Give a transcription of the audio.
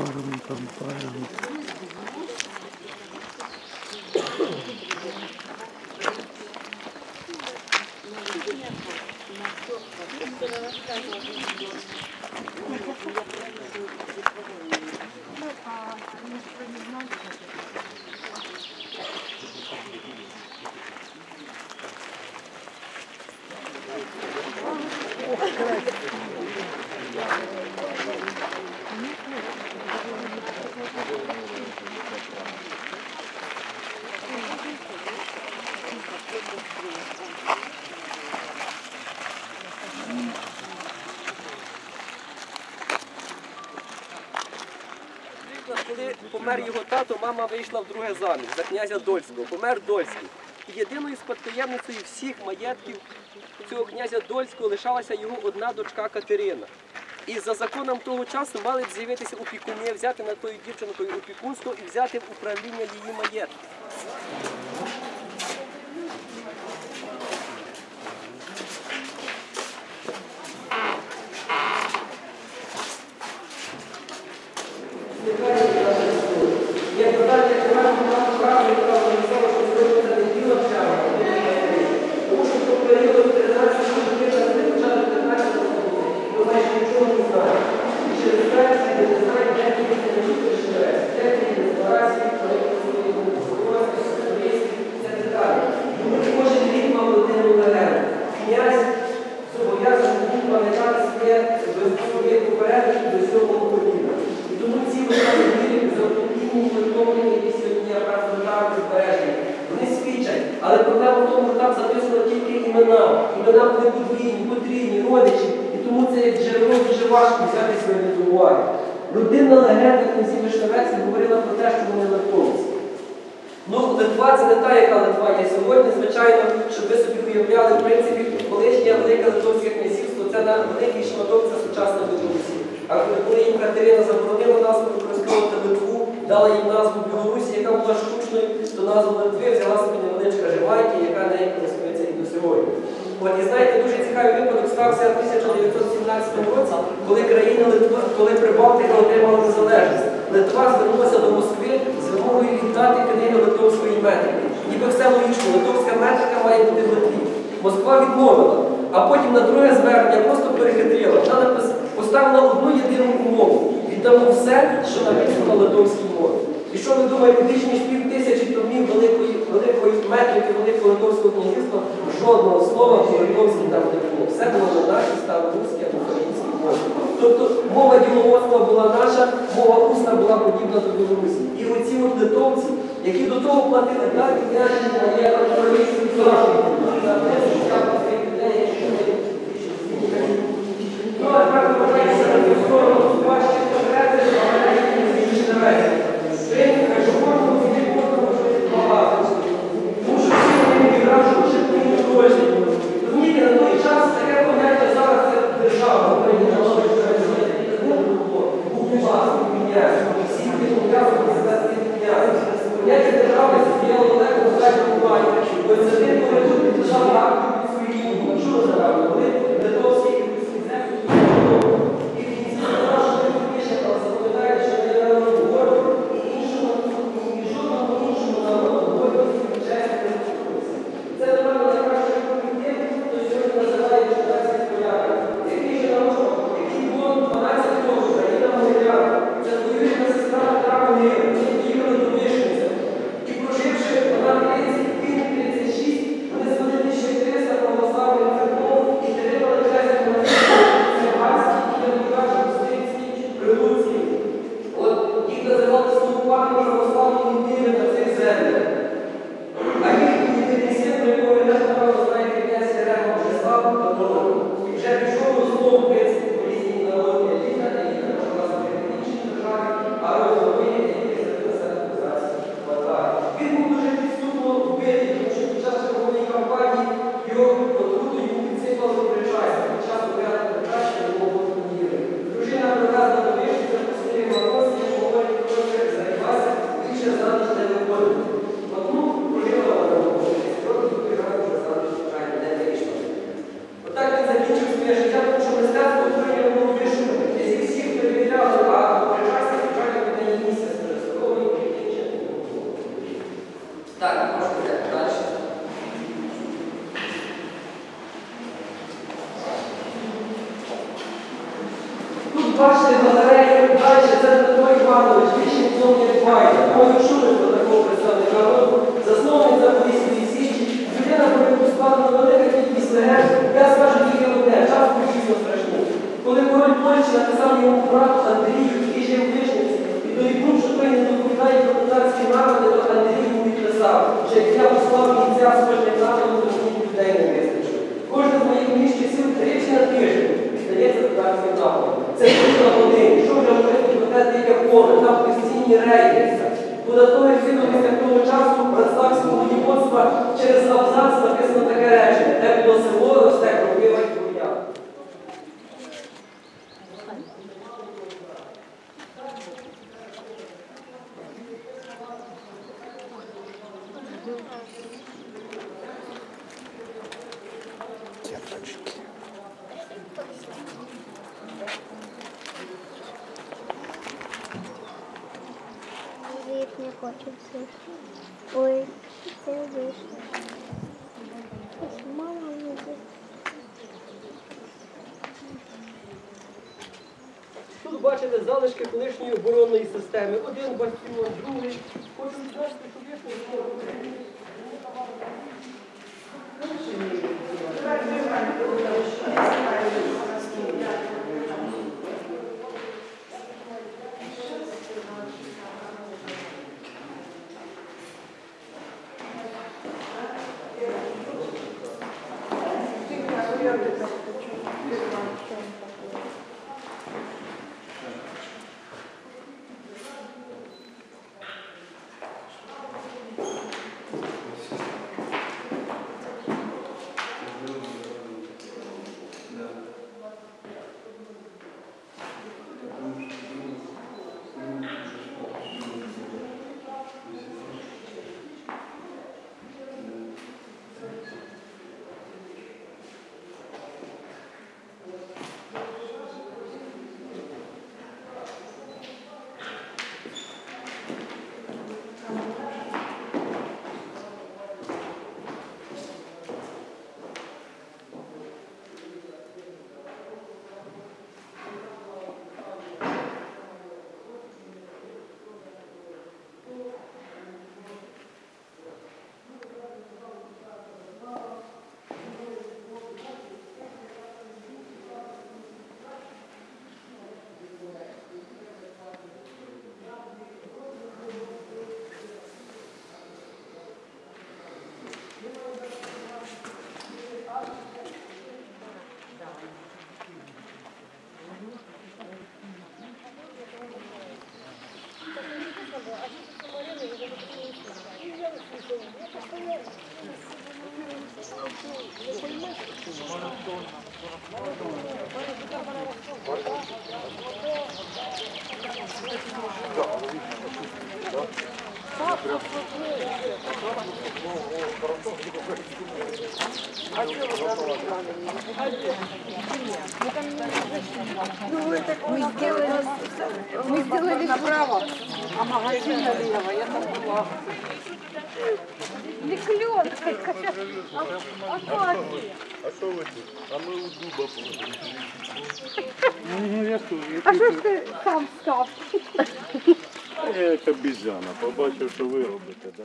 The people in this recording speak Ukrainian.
param pam param. Помер його тато, мама вийшла в друге заміж за князя Дольського. Помер Дольський. Єдиною спадкоємницею всіх маєтків цього князя Дольського лишалася його одна дочка Катерина. І за законом того часу мали б з'явитися опікуни, взяти на тою дівчинкою опікунство і взяти в управління її маєтку. Як подати право, яка організована, що зробити не діло часу, тому що по періоду 13 років не почали 15 років, ми майже нічого не знаємо. І через праці не знають, де ті не живе, де ті декларації, проєкти свої комунікації, це так далі. Тому кожен рік мав один легенду. Князь зобов'язаний був пам'ятати своє своє попередники до цього коліна. І тому ці вистави заповідні витомлені, які сьогодні я брав збережені, вони свідчать. Але проблема в тому, що там записано тільки імена. Імена були подвійні, потрійні, родичі. І тому це як джерело дуже важко взяти своє до уваги. Людинна легенда князів Вишневецьких говорила про те, що вони литовці. Ну, Литва це не та, яка Литва є сьогодні, звичайно, щоб ви собі уявляли, в принципі, колишнє велике литовське князівство це великий шматок це сучасна Білорусі. А коли їм Катерина заборонила назву використовувати Литву, дала їм назву Білорусі, яка була штучною, то назву Литви взяла собі невеличка Живайки, яка нею користується і до сьогодні. От, і знаєте, дуже цікавий випадок стався в 1917 році, коли країна Литва, коли Прибалтика отримала незалежність. Литва звернулася до Москви з вимогою віддати книги литовської метрики. Ніби все логічно, литовська метрика має бути в Литві. Москва відмовила, а потім на друге звернення просто перехитрила. Вона поставила одну єдину умову. Віддамо все, що написано на литовській мові. І що ви думаєте, більш ніж пів тисячі томів великої, великої метрики, великого литовського князівства, жодного слова по литовській там не було. Все було на нашій старорусській або українській мові. Тобто мова діловодства була наша, мова усна була подібна до Білорусі. І оці от литовці, які до того платили так, я є Бачите, батарею, далі це Дмитро Іванович, вічний зовнішній файдер, мою шурика такого представника народу, засновник Запорізької січі, людина, про яку складено велика кількість я скажу тільки одне, час був дійсно. Коли король Польщі написав йому брат Андрію і жив тиждень, Довіднув, що той не доповідає про татарські народи, то Андрій відписав, що я послав кінця з кожним народом, то мені людей не вистачить. Кожен з моїх міщих сил тричі на тиждень віддається татарським народом. Це тільки один. Що вже говорити про яке поле, там постійні рейдерся. Податковий відомість того часу братславського воєводства через абзац написано таке речення, де було село, росте не хочеться. Ой, вийшло. Ось Мама не Тут бачите залишки колишньої оборонної системи. Один бастіон, другий. Хочу віднести, що є Мы сделали, мы сделали направо, а магазин налево. Я там была. А що ви тут? А ми у дуба положили. А що ж ти сам став? Я як обізяна, побачив, що ви робите, да.